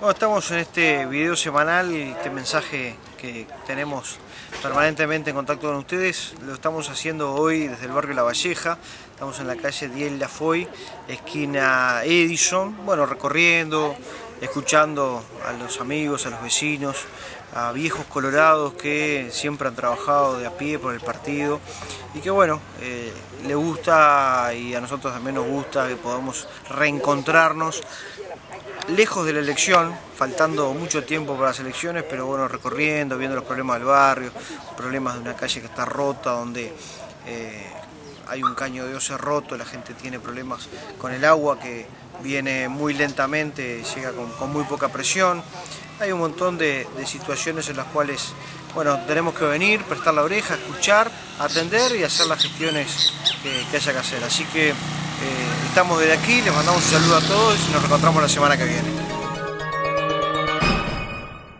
Bueno, estamos en este video semanal, este mensaje que tenemos permanentemente en contacto con ustedes, lo estamos haciendo hoy desde el barrio La Valleja, estamos en la calle Diel Lafoy, esquina Edison, bueno, recorriendo, escuchando a los amigos, a los vecinos, a viejos colorados que siempre han trabajado de a pie por el partido y que bueno, eh, le gusta y a nosotros también nos gusta que podamos reencontrarnos lejos de la elección, faltando mucho tiempo para las elecciones, pero bueno, recorriendo, viendo los problemas del barrio, problemas de una calle que está rota, donde eh, hay un caño de ose roto, la gente tiene problemas con el agua que viene muy lentamente, llega con, muy poca presión. Hay un montón de, situaciones en las cuales bueno, tenemos que venir, prestar la oreja, escuchar, atender y hacer las gestiones que haya que hacer. Así que eh, estamos desde aquí, les mandamos un saludo a todos y nos encontramos la semana que viene.